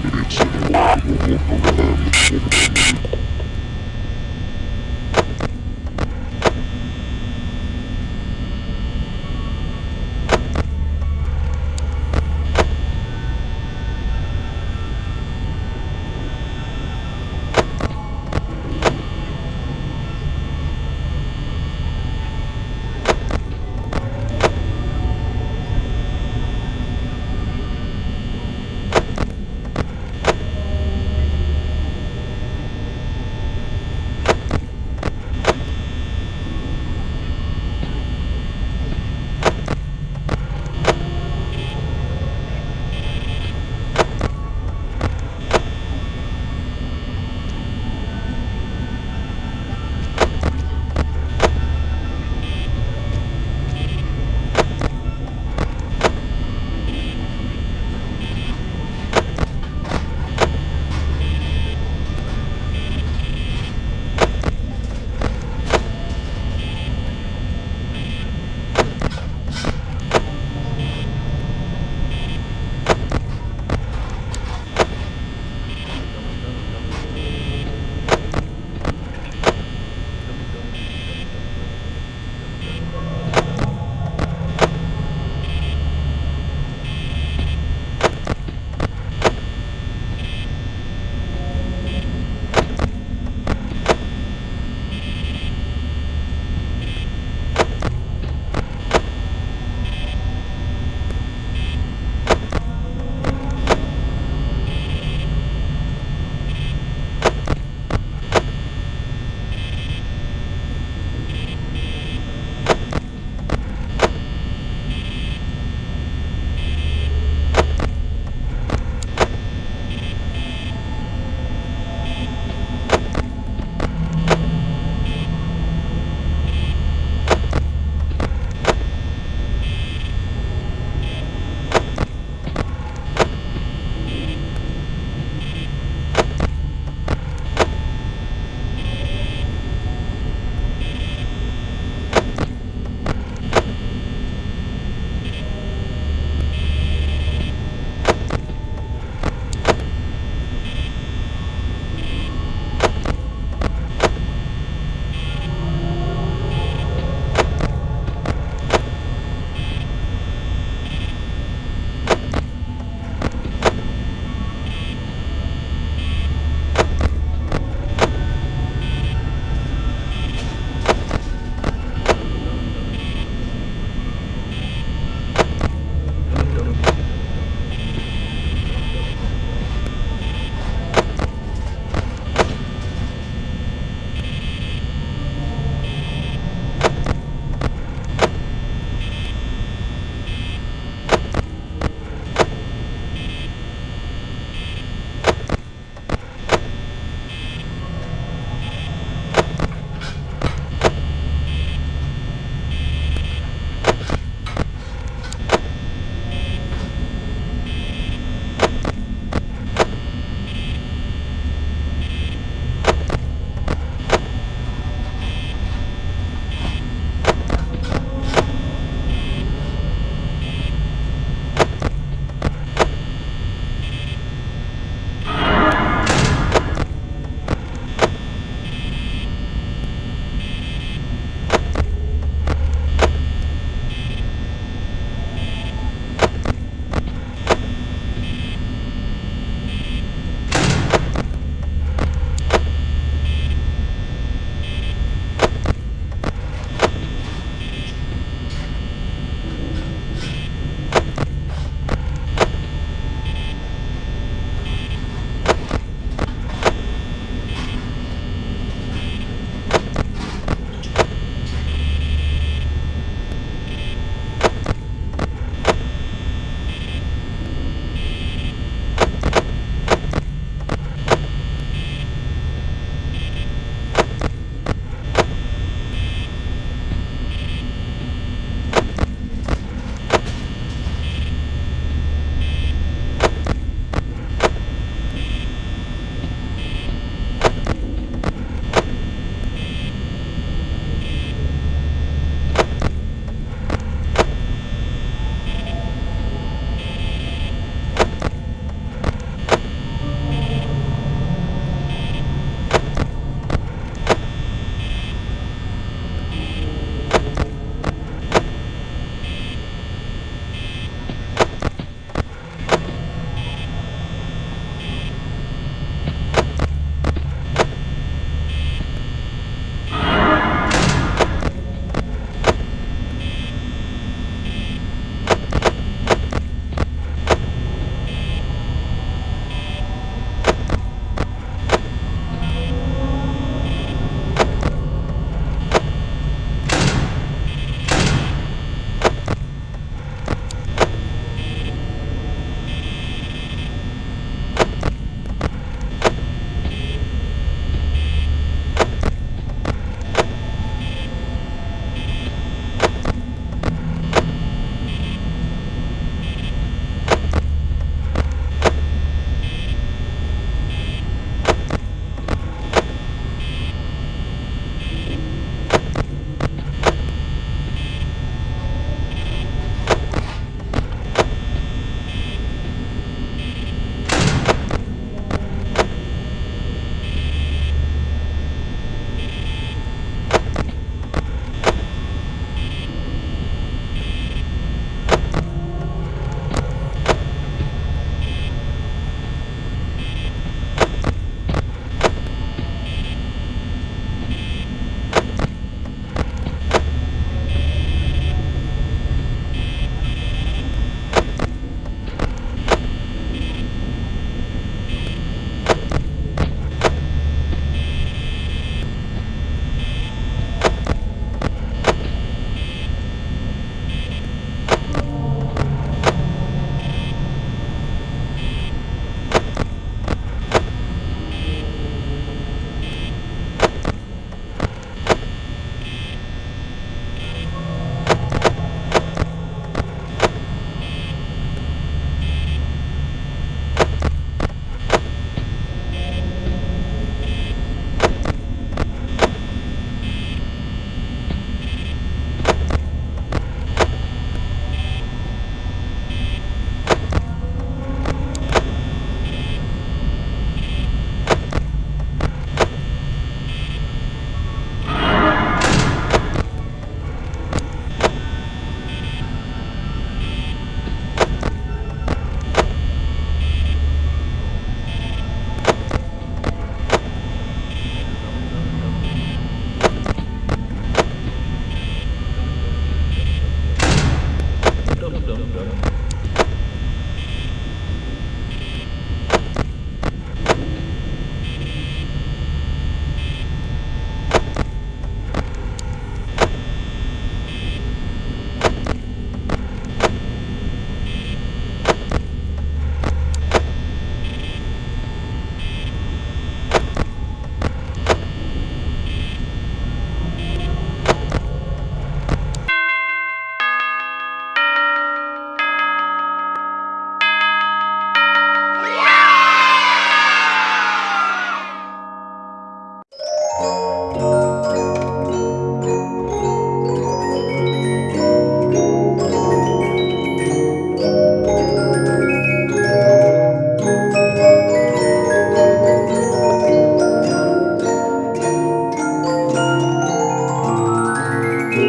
It's